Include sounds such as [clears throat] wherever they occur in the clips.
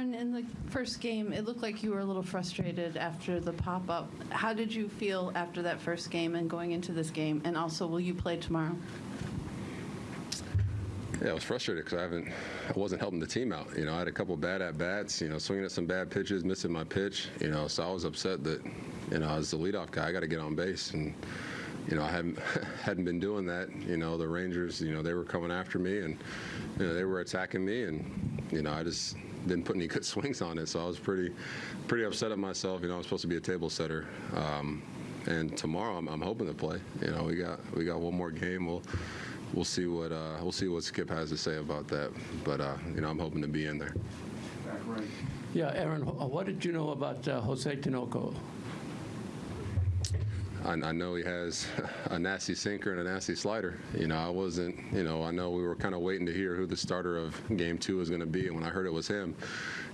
Aaron, in the first game, it looked like you were a little frustrated after the pop-up. How did you feel after that first game and going into this game? And also, will you play tomorrow? Yeah, I was frustrated because I haven't, I wasn't helping the team out. You know, I had a couple bad at bats. You know, swinging at some bad pitches, missing my pitch. You know, so I was upset that, you know, as the leadoff guy, I got to get on base, and you know, I hadn't [laughs] hadn't been doing that. You know, the Rangers, you know, they were coming after me, and you know, they were attacking me, and you know, I just didn't put any good [laughs] swings on it. So I was pretty, pretty upset at myself. You know, I'm supposed to be a table setter. Um, and tomorrow, I'm, I'm hoping to play. You know, we got we got one more game. We'll we'll see what uh, we'll see what Skip has to say about that. But uh, you know, I'm hoping to be in there. Back right. Yeah, Aaron, what did you know about uh, Jose Tinoco? I, I know he has [laughs] a nasty sinker and a nasty slider. You know, I wasn't. You know, I know we were kind of waiting to hear who the starter of Game Two was going to be, and when I heard it was him,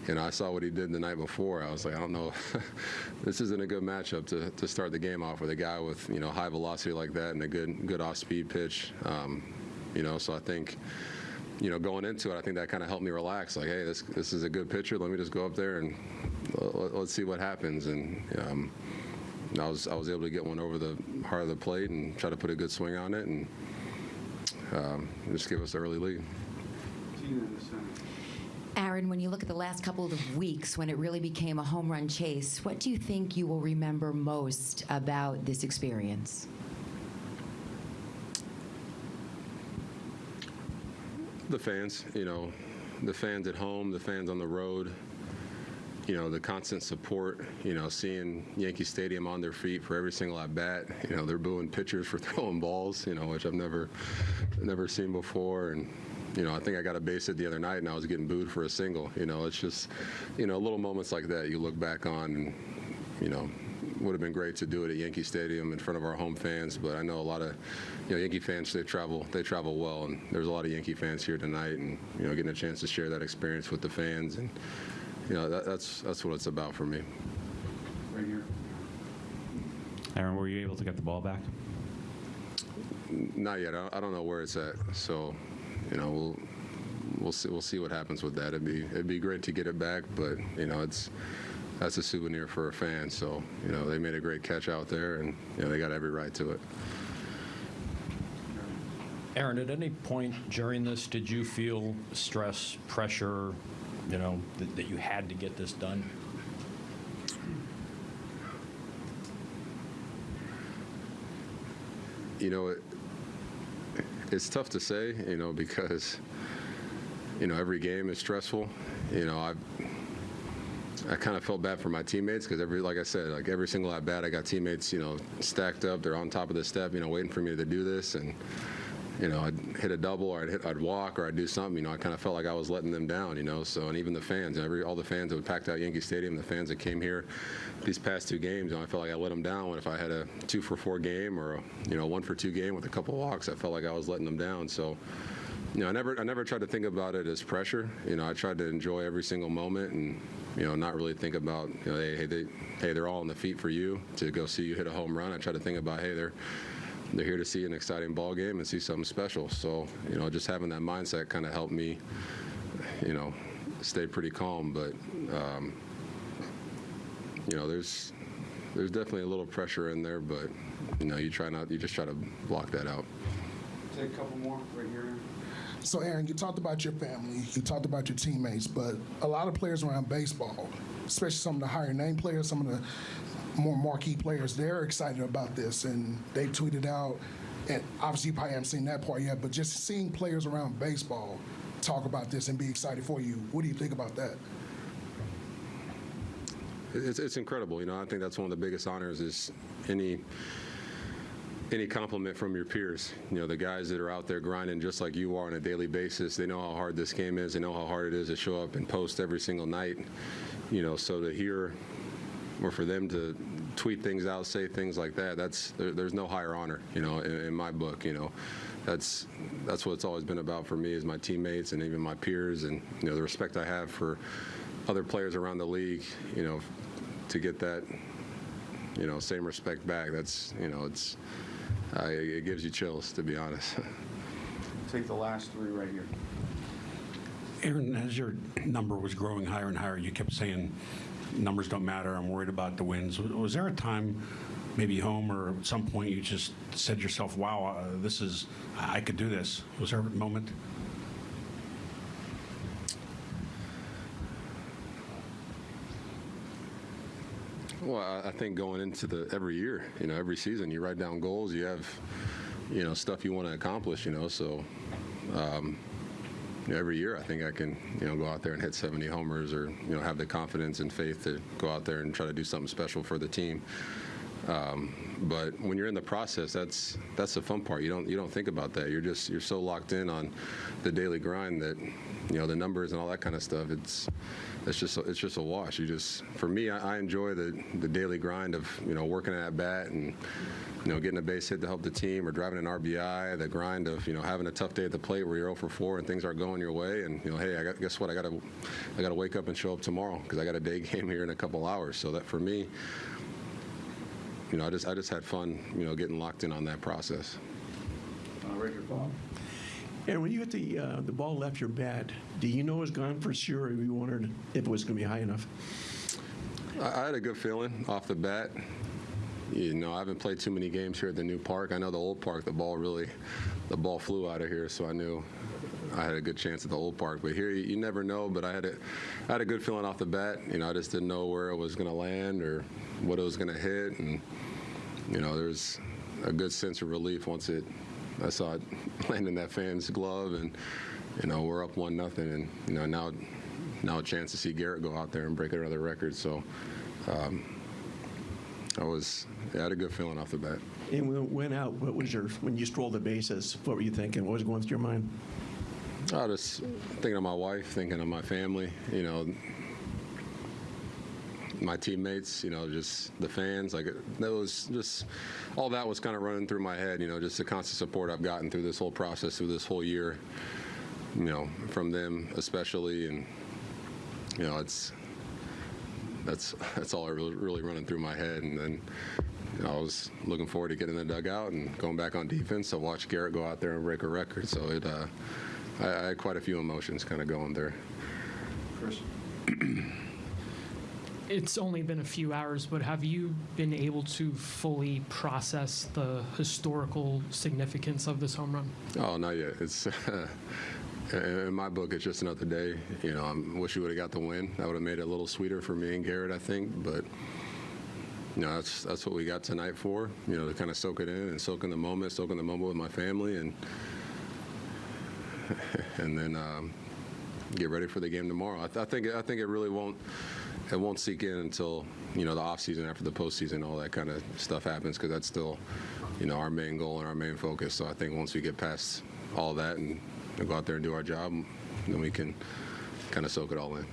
you know, I saw what he did the night before. I was like, I don't know, [laughs] this isn't a good matchup to, to start the game off with a guy with you know high velocity like that and a good good off speed pitch. Um, you know, so I think you know, going into it, I think that kind of helped me relax. Like, hey, this this is a good pitcher. Let me just go up there and let, us see what happens. And um, I was I was able to get one over the heart of the plate and try to put a good swing on it and um, just give us the early lead. Tina in the center. Aaron, when you look at the last couple of weeks when it really became a home run chase, what do you think you will remember most about this experience? The fans, you know, the fans at home, the fans on the road, you know, the constant support, you know, seeing Yankee Stadium on their feet for every single at bat. You know, they're booing pitchers for [laughs] throwing balls, you know, which I've never, never seen before. And, you know, I think I got a base hit the other night and I was getting booed for a single. You know, it's just, you know, little moments like that you look back on and, you know, would have been great to do it at Yankee Stadium in front of our home fans, but I know a lot of, you know, Yankee fans they travel they travel well, and there's a lot of Yankee fans here tonight, and you know, getting a chance to share that experience with the fans, and you know, that, that's that's what it's about for me. Right here. Aaron, were you able to get the ball back? Not yet. I I don't know where it's at, so you know, we'll we'll see we'll see what happens with that. It'd be it'd be great to get it back, but you know, it's that's a souvenir for a fan. So you know, they made a great catch out there, and you know, they got every right to it. Aaron, at any point during this, did you feel stress, pressure, you know, that, that you had to get this done? you know, it, it's tough to say, you know, because, you know, every game is stressful. You know, I I kind of felt bad for my teammates because every, like I said, like every single at bat, I got teammates, you know, stacked up. They're on top of the step, you know, waiting for me to do this, and you know, I'd hit a double or I'd hit, I'd walk or I'd do something. You know, I kind of felt like I was letting them down. You know, so and even the fans, every all the fans that would packed out Yankee Stadium, the fans that came here these past two games, you know, I felt like I let them down. When if I had a two for four game or a, you know one for two game with a couple walks, I felt like I was letting them down. So. You know, I never, I never tried to think about it as pressure. You know, I tried to enjoy every single moment, and you know, not really think about, you know, hey, hey, they, hey, they're all on the feet for you to go see you hit a home run. I tried to think about, hey, they're, they're here to see an exciting ball game and see something special. So, you know, just having that mindset kind of helped me, you know, stay pretty calm. But, um, you know, there's there's definitely a little pressure in there, but you know, you try not, you just try to block that out. Take a couple more right here. So, Aaron, you talked about your family, you talked about your teammates, but a lot of players around baseball, especially some of the higher name players, some of the more marquee players, they're excited about this, and they tweeted out. And obviously, you probably haven't seen that part yet, but just seeing players around baseball talk about this and be excited for you, what do you think about that? It's, it's incredible. You know, I think that's one of the biggest honors is any any compliment from your peers. You know, the guys that are out there grinding just like you are on a daily basis. They know how hard this game is. They know how hard it is to show up and post every single night. You know, so to hear or for them to tweet things out, say things like that, that's there, there's no higher honor. You know, in, in my book. You know, that's that's what it's always been about for me is my teammates and even my peers and you know the respect I have for other players around the league. You know, to get that you know same respect back. That's you know it's uh, it it gives you chills to be honest. [laughs] Take the last three right here. Aaron, as your number was growing higher and higher, you kept saying, numbers don't matter, I'm worried about the wins. Was- there a time, maybe home or at some point, you just said to yourself, wow, uh, this is, I could do this? Was there a moment? Well, I- I think going into the every year, you know, every season, you write down goals. You have, you know, stuff you want to accomplish. You know, so um, you know, every year I think I can, you know, go out there and hit 70 homers, or you know, have the confidence and faith to go out there and try to do something special for the team. Um, but when you're in the process, that's that's the fun part. You don't you don't think about that. You're just you're so locked in on the daily grind that you know the numbers and all that kind of stuff. It's it's just it's just a wash. You just for me, I, I enjoy the the daily grind of you know working at bat and you know getting a base hit to help the team or driving an RBI. The grind of you know having a tough day at the plate where you're 0 for 4 and things aren't going your way. And you know, hey, I got, guess what? I got to I got to wake up and show up tomorrow because I got a day [laughs] game here in a couple hours. So that for me you know, I just I just had fun, you know, getting locked in on that process. Uh, Ranger Bob? And when you hit the, uh, the ball left your bat, do you know it was gone for sure, or you wondered if it was going to be high enough? I, I had a good feeling off the bat. You know, I haven't played too many games here at the new park. I know the old park, the ball really, the ball flew out of here, so I knew I had a good chance at the old park. But here, you, you never know. But I had a, I had a good feeling off the bat. You know, I just didn't know where it was going to land or what it was going to hit, and you know, there's a good sense of relief once it, I saw it [laughs] land in that fan's glove, and you know, we're up one nothing, and you know, now, now a chance to see Gerrit go out there and break another record. So. Um, I was, I had a good feeling off the bat. And when it went out, what was your, when you strolled the bases, what were you thinking? What was going through your mind? I was thinking of my wife, thinking of my family, you know, my teammates, you know, just the fans. Like that was just all that was kind of running through my head, you know, just the constant support I've gotten through this whole process, through this whole year, you know, from them especially, and you know, it's that's that's all I really, really running through my head, and then. You know, I was looking forward to getting in the dugout and going back on defense. I watched Gerrit go out there and break a record, so it, uh, I, I had quite a few emotions kind of going there. Chris? [clears throat] It's only been a few hours, but have you been able to fully process the historical significance of this home run? Oh, not yet. It's [laughs] in my book. It's just another day. You know, I wish we would have got the win. That would have made it a little sweeter for me and Gerrit, I think. But you know, that's that's what we got tonight for. You know, to kind of soak it in and soak in the moment, soak in the moment with my family, and [laughs] and then um, get ready for the game tomorrow. I, th- I think I think it really won't it won't sink in until you know the off season after the postseason, all that kind of stuff happens because that's still you know our main goal and our main focus. So I think once we get past all that and go out there and do our job, then we can kind of soak it all in.